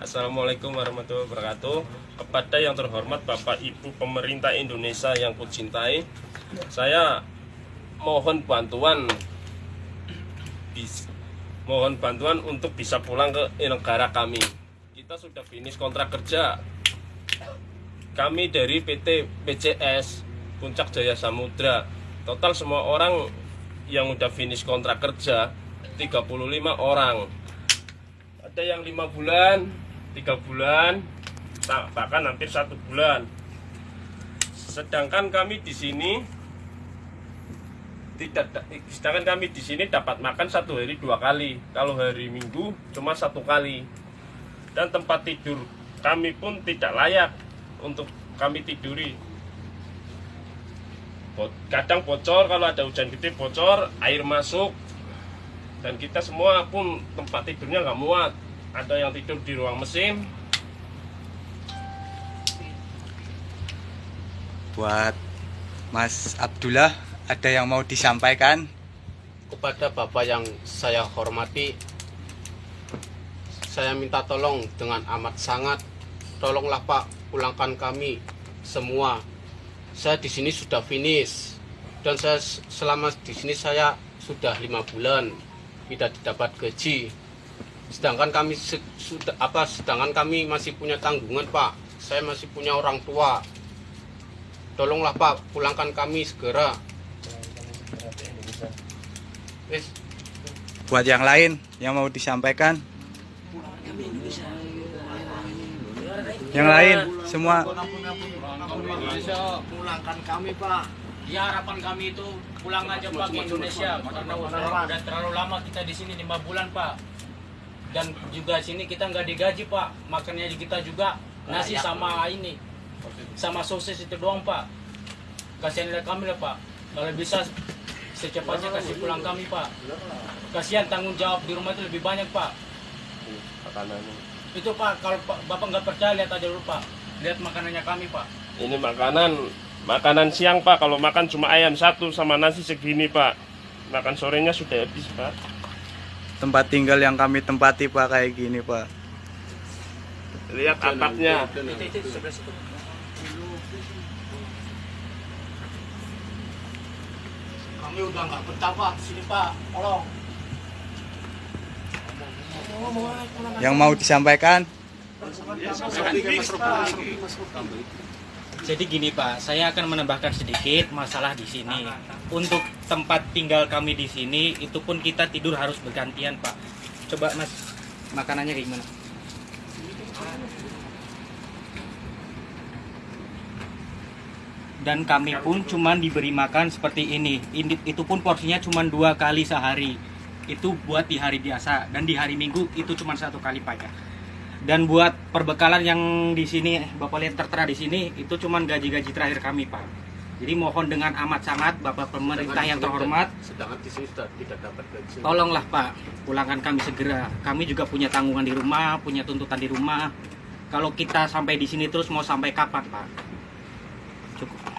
Assalamualaikum warahmatullahi wabarakatuh. Kepada yang terhormat Bapak Ibu Pemerintah Indonesia yang kucintai Saya mohon bantuan Mohon bantuan untuk bisa pulang ke negara kami. Kita sudah finish kontrak kerja. Kami dari PT PCS Puncak Jaya Samudra. Total semua orang yang udah finish kontrak kerja 35 orang ada yang lima bulan, tiga bulan, bahkan hampir satu bulan. Sedangkan kami di sini tidak, da- sedangkan kami di sini dapat makan satu hari dua kali. Kalau hari Minggu cuma satu kali. Dan tempat tidur kami pun tidak layak untuk kami tiduri. Kadang bocor kalau ada hujan gede bocor, air masuk, dan kita semua pun tempat tidurnya nggak muat ada yang tidur di ruang mesin. Buat Mas Abdullah ada yang mau disampaikan? kepada Bapak yang saya hormati saya minta tolong dengan amat sangat. Tolonglah Pak pulangkan kami semua. Saya di sini sudah finish. Dan saya selama di sini saya sudah lima bulan tidak dapat gaji sedangkan kami se- sudah apa sedangkan kami masih punya tanggungan Pak. Saya masih punya orang tua. Tolonglah Pak pulangkan kami segera. Wes, Buat yang lain yang mau disampaikan? Yang lain semua. Pulangkan kami pak. Ya harapan kami itu pulang aja Pak ke Indonesia. Karena udah terlalu lama kita di sini lima bulan Pak. Dan juga sini kita nggak digaji Pak, makannya kita juga nasi sama ini, sama sosis itu doang Pak. Kasihan kami lah Pak. Kalau bisa secepatnya kasih pulang kami Pak. Kasihan tanggung jawab di rumah itu lebih banyak Pak. Itu Pak kalau Pak- Bapak nggak percaya lihat aja dulu Pak. Lihat makanannya kami Pak. ini makanan makanan siang pak kalau makan cuma ayam satu sama nasi segini pak makan sorenya sudah habis pak tempat tinggal yang kami tempati Pak kayak gini Pak. lihat atapnya. kami udah nggak betah Pak di sini Pak. Tolong. Yang mau disampaikan? Jadi gini Pak, saya akan menambahkan sedikit masalah di sini. Untuk tempat tinggal kami di sini, itu pun kita tidur harus bergantian Pak. Coba Mas, makanannya kayak gimana? Dan kami pun cuman diberi makan seperti ini. Ini itu pun porsinya cuma dua kali sehari. Itu buat di hari biasa dan di hari Minggu itu cuma satu kali Pak ya. Dan buat perbekalan yang di sini Bapak lihat tertera di sini itu cuman gaji-gaji terakhir kami, Pak. Jadi mohon dengan amat sangat Bapak pemerintah yang terhormat, sedangkan di sini sudah tidak dapat gaji tolonglah Pak, pulangkan kami segera. Kami juga punya tanggungan di rumah, punya tuntutan di rumah. Kalau kita sampai di sini terus mau sampai kapan, Pak? Cukup.